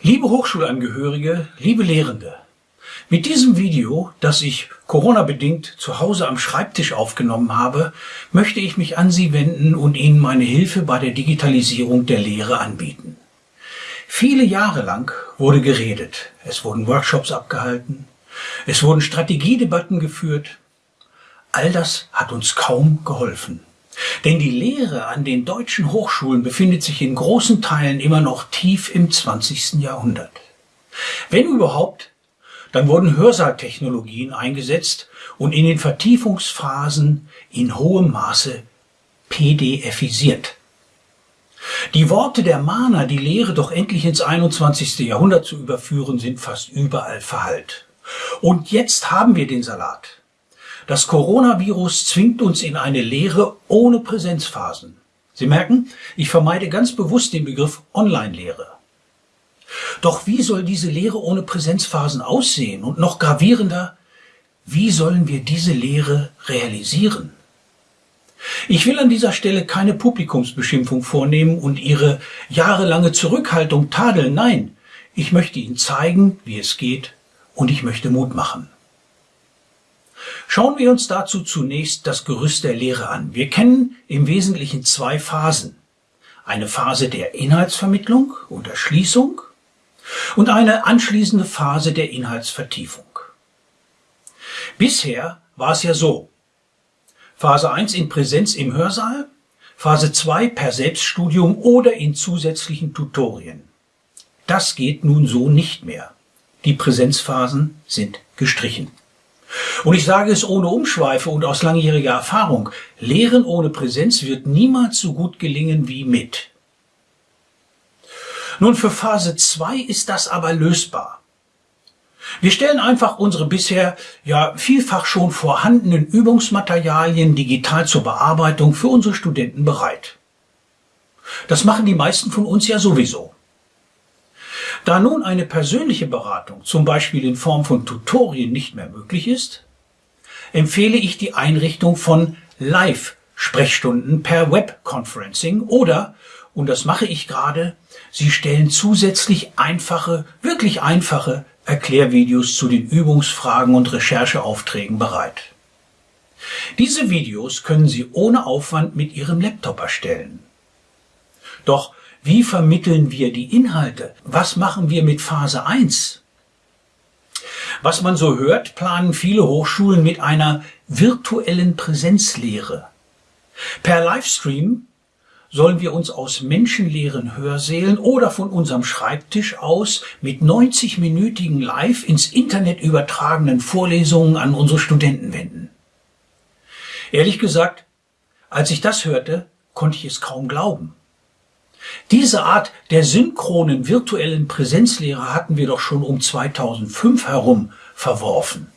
Liebe Hochschulangehörige, liebe Lehrende, mit diesem Video, das ich Corona-bedingt zu Hause am Schreibtisch aufgenommen habe, möchte ich mich an Sie wenden und Ihnen meine Hilfe bei der Digitalisierung der Lehre anbieten. Viele Jahre lang wurde geredet, es wurden Workshops abgehalten, es wurden Strategiedebatten geführt. All das hat uns kaum geholfen. Denn die Lehre an den deutschen Hochschulen befindet sich in großen Teilen immer noch tief im 20. Jahrhundert. Wenn überhaupt, dann wurden Hörsaaltechnologien eingesetzt und in den Vertiefungsphasen in hohem Maße PDFisiert. Die Worte der Mahner, die Lehre doch endlich ins 21. Jahrhundert zu überführen, sind fast überall verhallt. Und jetzt haben wir den Salat. Das Coronavirus zwingt uns in eine Lehre ohne Präsenzphasen. Sie merken, ich vermeide ganz bewusst den Begriff Online-Lehre. Doch wie soll diese Lehre ohne Präsenzphasen aussehen? Und noch gravierender, wie sollen wir diese Lehre realisieren? Ich will an dieser Stelle keine Publikumsbeschimpfung vornehmen und Ihre jahrelange Zurückhaltung tadeln. Nein, ich möchte Ihnen zeigen, wie es geht und ich möchte Mut machen. Schauen wir uns dazu zunächst das Gerüst der Lehre an. Wir kennen im Wesentlichen zwei Phasen. Eine Phase der Inhaltsvermittlung und Erschließung und eine anschließende Phase der Inhaltsvertiefung. Bisher war es ja so. Phase 1 in Präsenz im Hörsaal, Phase 2 per Selbststudium oder in zusätzlichen Tutorien. Das geht nun so nicht mehr. Die Präsenzphasen sind gestrichen. Und ich sage es ohne Umschweife und aus langjähriger Erfahrung. Lehren ohne Präsenz wird niemals so gut gelingen wie mit. Nun, für Phase 2 ist das aber lösbar. Wir stellen einfach unsere bisher ja vielfach schon vorhandenen Übungsmaterialien digital zur Bearbeitung für unsere Studenten bereit. Das machen die meisten von uns ja sowieso. Da nun eine persönliche Beratung, zum Beispiel in Form von Tutorien, nicht mehr möglich ist, empfehle ich die Einrichtung von Live-Sprechstunden per Webconferencing oder, und das mache ich gerade, Sie stellen zusätzlich einfache, wirklich einfache Erklärvideos zu den Übungsfragen und Rechercheaufträgen bereit. Diese Videos können Sie ohne Aufwand mit Ihrem Laptop erstellen. Doch wie vermitteln wir die Inhalte? Was machen wir mit Phase 1? Was man so hört, planen viele Hochschulen mit einer virtuellen Präsenzlehre. Per Livestream sollen wir uns aus menschenleeren Hörsälen oder von unserem Schreibtisch aus mit 90-minütigen live ins Internet übertragenen Vorlesungen an unsere Studenten wenden. Ehrlich gesagt, als ich das hörte, konnte ich es kaum glauben. Diese Art der synchronen virtuellen Präsenzlehre hatten wir doch schon um 2005 herum verworfen.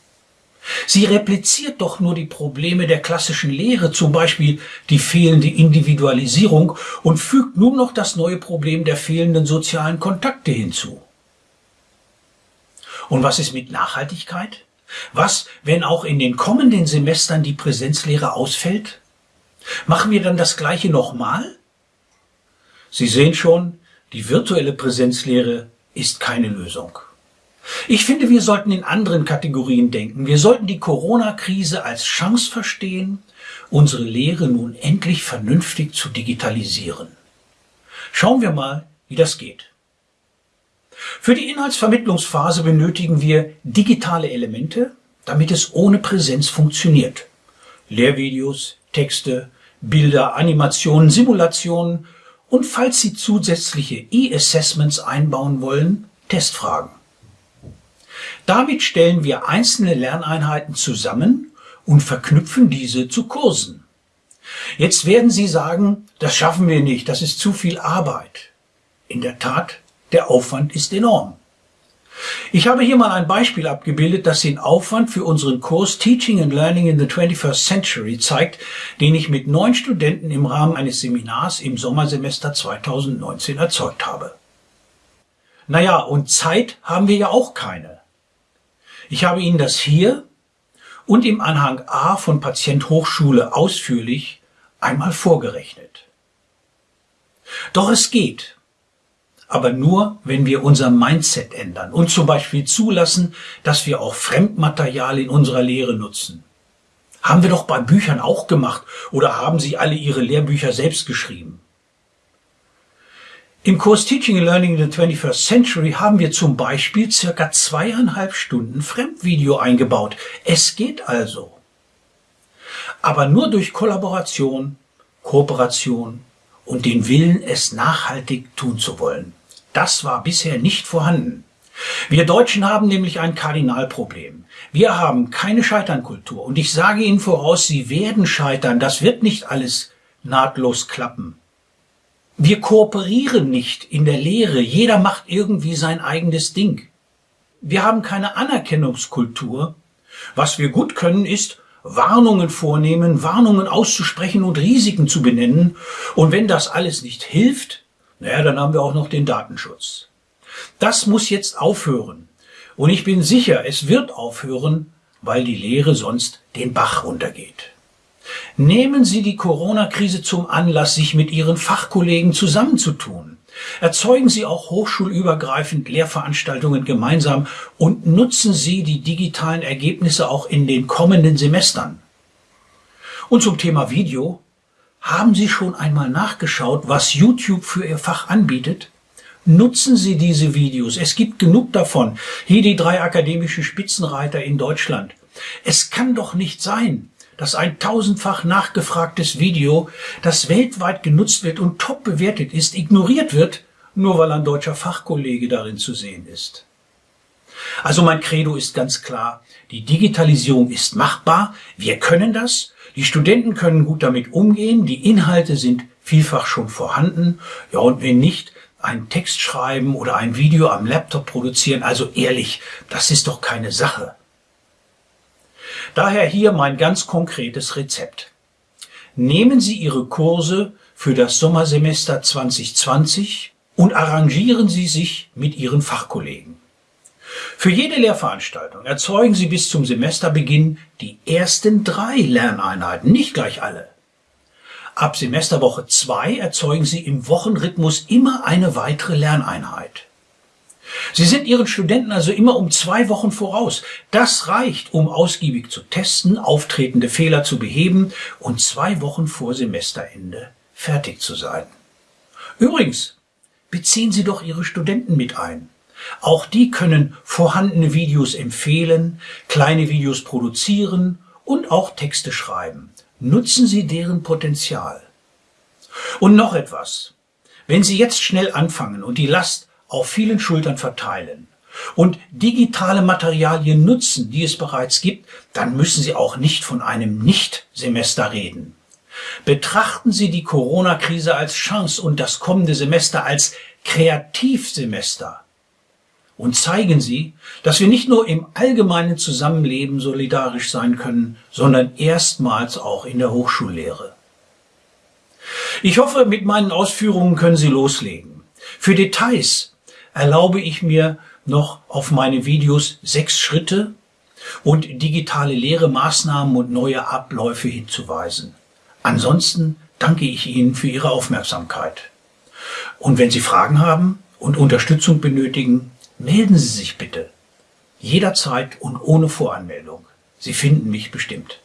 Sie repliziert doch nur die Probleme der klassischen Lehre, zum Beispiel die fehlende Individualisierung, und fügt nun noch das neue Problem der fehlenden sozialen Kontakte hinzu. Und was ist mit Nachhaltigkeit? Was, wenn auch in den kommenden Semestern die Präsenzlehre ausfällt? Machen wir dann das Gleiche nochmal? Sie sehen schon, die virtuelle Präsenzlehre ist keine Lösung. Ich finde, wir sollten in anderen Kategorien denken. Wir sollten die Corona-Krise als Chance verstehen, unsere Lehre nun endlich vernünftig zu digitalisieren. Schauen wir mal, wie das geht. Für die Inhaltsvermittlungsphase benötigen wir digitale Elemente, damit es ohne Präsenz funktioniert. Lehrvideos, Texte, Bilder, Animationen, Simulationen und falls Sie zusätzliche E-Assessments einbauen wollen, Testfragen. Damit stellen wir einzelne Lerneinheiten zusammen und verknüpfen diese zu Kursen. Jetzt werden Sie sagen, das schaffen wir nicht, das ist zu viel Arbeit. In der Tat, der Aufwand ist enorm. Ich habe hier mal ein Beispiel abgebildet, das den Aufwand für unseren Kurs Teaching and Learning in the 21st Century zeigt, den ich mit neun Studenten im Rahmen eines Seminars im Sommersemester 2019 erzeugt habe. Naja, und Zeit haben wir ja auch keine. Ich habe Ihnen das hier und im Anhang A von Patient Hochschule ausführlich einmal vorgerechnet. Doch es geht. Aber nur, wenn wir unser Mindset ändern und zum Beispiel zulassen, dass wir auch Fremdmaterial in unserer Lehre nutzen. Haben wir doch bei Büchern auch gemacht oder haben Sie alle Ihre Lehrbücher selbst geschrieben? Im Kurs Teaching and Learning in the 21st Century haben wir zum Beispiel circa zweieinhalb Stunden Fremdvideo eingebaut. Es geht also. Aber nur durch Kollaboration, Kooperation und den Willen, es nachhaltig tun zu wollen. Das war bisher nicht vorhanden. Wir Deutschen haben nämlich ein Kardinalproblem. Wir haben keine Scheiternkultur. Und ich sage Ihnen voraus, Sie werden scheitern. Das wird nicht alles nahtlos klappen. Wir kooperieren nicht in der Lehre. Jeder macht irgendwie sein eigenes Ding. Wir haben keine Anerkennungskultur. Was wir gut können, ist Warnungen vornehmen, Warnungen auszusprechen und Risiken zu benennen. Und wenn das alles nicht hilft, naja, dann haben wir auch noch den Datenschutz. Das muss jetzt aufhören. Und ich bin sicher, es wird aufhören, weil die Lehre sonst den Bach runtergeht. Nehmen Sie die Corona-Krise zum Anlass, sich mit Ihren Fachkollegen zusammenzutun. Erzeugen Sie auch hochschulübergreifend Lehrveranstaltungen gemeinsam und nutzen Sie die digitalen Ergebnisse auch in den kommenden Semestern. Und zum Thema Video. Haben Sie schon einmal nachgeschaut, was YouTube für Ihr Fach anbietet? Nutzen Sie diese Videos. Es gibt genug davon. Hier die drei akademischen Spitzenreiter in Deutschland. Es kann doch nicht sein, dass ein tausendfach nachgefragtes Video, das weltweit genutzt wird und top bewertet ist, ignoriert wird, nur weil ein deutscher Fachkollege darin zu sehen ist. Also mein Credo ist ganz klar, die Digitalisierung ist machbar, wir können das, die Studenten können gut damit umgehen, die Inhalte sind vielfach schon vorhanden, ja und wenn nicht, einen Text schreiben oder ein Video am Laptop produzieren, also ehrlich, das ist doch keine Sache. Daher hier mein ganz konkretes Rezept. Nehmen Sie Ihre Kurse für das Sommersemester 2020 und arrangieren Sie sich mit Ihren Fachkollegen. Für jede Lehrveranstaltung erzeugen Sie bis zum Semesterbeginn die ersten drei Lerneinheiten, nicht gleich alle. Ab Semesterwoche 2 erzeugen Sie im Wochenrhythmus immer eine weitere Lerneinheit. Sie sind Ihren Studenten also immer um zwei Wochen voraus. Das reicht, um ausgiebig zu testen, auftretende Fehler zu beheben und zwei Wochen vor Semesterende fertig zu sein. Übrigens, beziehen Sie doch Ihre Studenten mit ein. Auch die können vorhandene Videos empfehlen, kleine Videos produzieren und auch Texte schreiben. Nutzen Sie deren Potenzial. Und noch etwas. Wenn Sie jetzt schnell anfangen und die Last auf vielen Schultern verteilen und digitale Materialien nutzen, die es bereits gibt, dann müssen Sie auch nicht von einem Nicht-Semester reden. Betrachten Sie die Corona-Krise als Chance und das kommende Semester als Kreativsemester und zeigen Sie, dass wir nicht nur im allgemeinen Zusammenleben solidarisch sein können, sondern erstmals auch in der Hochschullehre. Ich hoffe, mit meinen Ausführungen können Sie loslegen. Für Details erlaube ich mir noch auf meine Videos sechs Schritte und digitale Lehremaßnahmen und neue Abläufe hinzuweisen. Ansonsten danke ich Ihnen für Ihre Aufmerksamkeit. Und wenn Sie Fragen haben und Unterstützung benötigen, melden Sie sich bitte. Jederzeit und ohne Voranmeldung. Sie finden mich bestimmt.